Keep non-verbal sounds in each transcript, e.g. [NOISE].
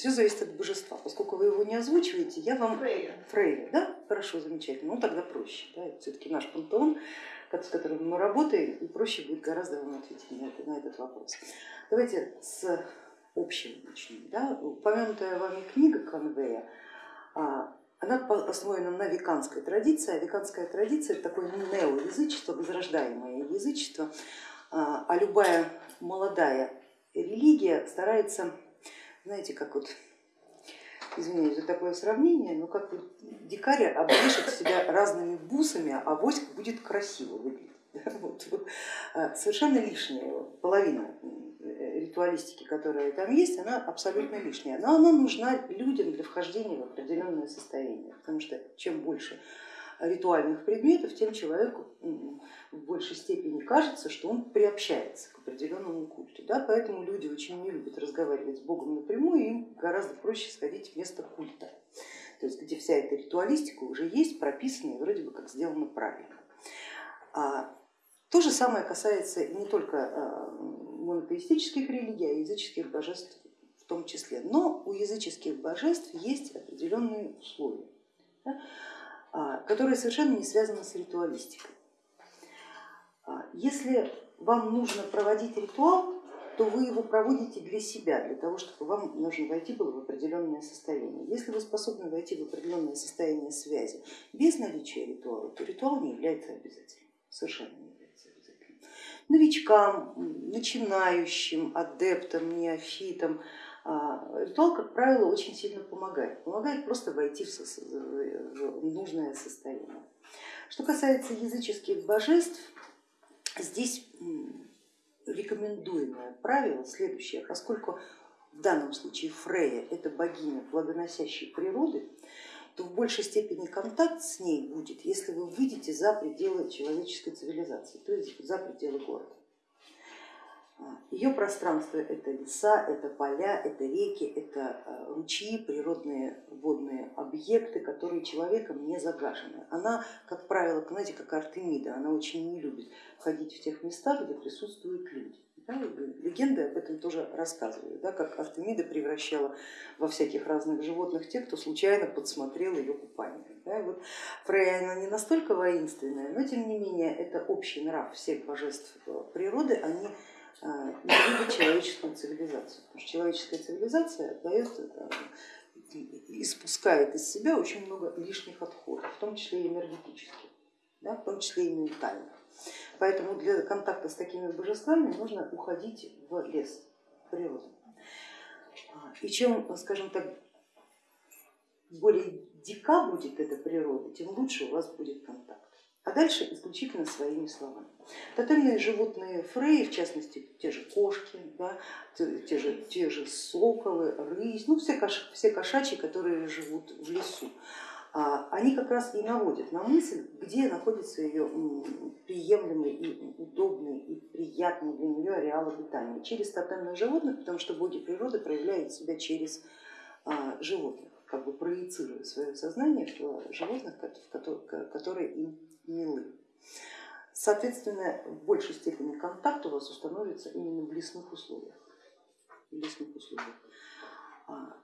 все зависит от божества. Поскольку вы его не озвучиваете, я вам... Фрейя. Фрейя, да? Хорошо, замечательно. Ну тогда проще. Да? Все-таки наш пантеон, с которым мы работаем, и проще будет гораздо вам ответить на, это, на этот вопрос. Давайте с общего начнем. Да? Упомянутая вами книга Конвея, а, она основана на веканской традиции, а веканская традиция это такое неоязычество, возрождаемое язычество, а, а любая молодая религия старается, знаете, как вот, извиняюсь за такое сравнение, но как вот дикарь обвешать себя разными бусами, а войск будет красиво выглядеть. [LAUGHS] Вот, вот, а, совершенно лишняя половина э, ритуалистики, которая там есть, она абсолютно лишняя, но она нужна людям для вхождения в определенное состояние, потому что чем больше ритуальных предметов, тем человеку в большей степени кажется, что он приобщается к определенному культу. Да? Поэтому люди очень не любят разговаривать с Богом напрямую, им гораздо проще сходить в место культа, то есть где вся эта ритуалистика уже есть, прописана и вроде бы как сделана правильно. А то же самое касается не только а, монотеистических религий, а языческих божеств в том числе. Но у языческих божеств есть определенные условия. Да? А, которая совершенно не связана с ритуалистикой. А, если вам нужно проводить ритуал, то вы его проводите для себя, для того, чтобы вам нужно войти было в определенное состояние. Если вы способны войти в определенное состояние связи без наличия ритуала, то ритуал не является обязательным, совершенно не является обязательным. Новичкам, начинающим, адептам, неофитам, а, ритуал, как правило, очень сильно помогает. Помогает просто войти в нужное состояние. Что касается языческих божеств, здесь рекомендуемое правило следующее, поскольку в данном случае Фрея это богиня плодоносящей природы, то в большей степени контакт с ней будет, если вы выйдете за пределы человеческой цивилизации, то есть за пределы города. Ее пространство это леса, это поля, это реки, это э, ручьи, природные водные объекты, которые человеком не загажены. Она, как правило, знаете, как Артемида, она очень не любит ходить в тех местах, где присутствуют люди. Да, легенды об этом тоже рассказывают, да, как Артемида превращала во всяких разных животных тех, кто случайно подсмотрел ее купание. Да, вот Фрея она не настолько воинственная, но тем не менее это общий нрав всех божеств э, природы, они не любит человеческую цивилизацию. Потому что человеческая цивилизация дает, испускает из себя очень много лишних отходов, в том числе и энергетических, да, в том числе и ментальных. Поэтому для контакта с такими божествами нужно уходить в лес, в природу. А, и чем, скажем так, более дика будет эта природа, тем лучше у вас будет контакт а дальше исключительно своими словами. Тотемные животные Фрей, в частности те же кошки, да, те, же, те же соколы, рысь, ну все, кош, все кошачьи, которые живут в лесу, а, они как раз и наводят на мысль, где находится ее приемлемый и удобный и приятный для нее ареал обитания. Через тотемных животных, потому что боги природы проявляют себя через а, животных, как бы проецируя свое сознание в животных, которые им милы. Соответственно, в большей степени контакт у вас установится именно в лесных условиях. В лесных условиях. А,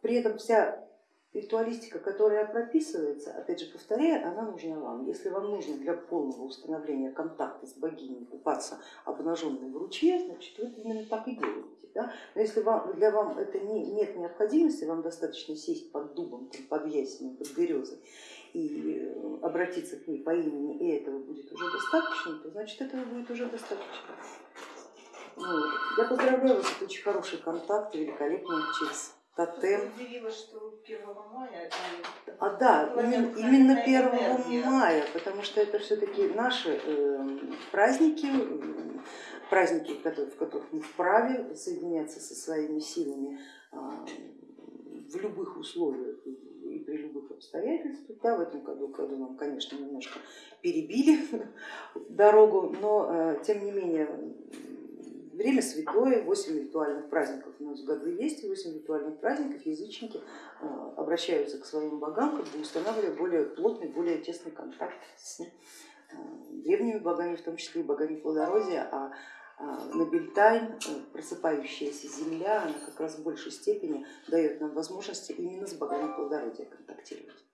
при этом вся ритуалистика, которая прописывается, опять же повторяю, она нужна вам. Если вам нужно для полного установления контакта с богиней купаться обнаженной в ручье, значит вы именно так и делаете. Да? Но если вам, для вам это не, нет необходимости, вам достаточно сесть под дубом, под ясенем, под березой и обратиться к ней по имени, и этого будет уже достаточно, то значит этого будет уже достаточно. Вот. Я поздравляю вас, это очень хороший контакт, великолепный через тотем. Удивилась, что 1 мая. А да, именно, именно 1 энергия. мая, потому что это все-таки наши э, праздники, праздники, в которых мы вправе соединяться со своими силами э, в любых условиях и при любых обстоятельствах. Да, в этом году, году нам, конечно, немножко перебили [LAUGHS] дорогу, но э, тем не менее время святое, 8 ритуальных праздников. У нас в году есть, и 8 ритуальных праздников. Язычники э, обращаются к своим богам, как бы устанавливая более плотный, более тесный контакт с э, древними богами, в том числе и богами плодородия, а а, на Бельтайн, э, просыпающаяся земля, она как раз в большей степени дает нам возможности именно с богами плодородия контактировать.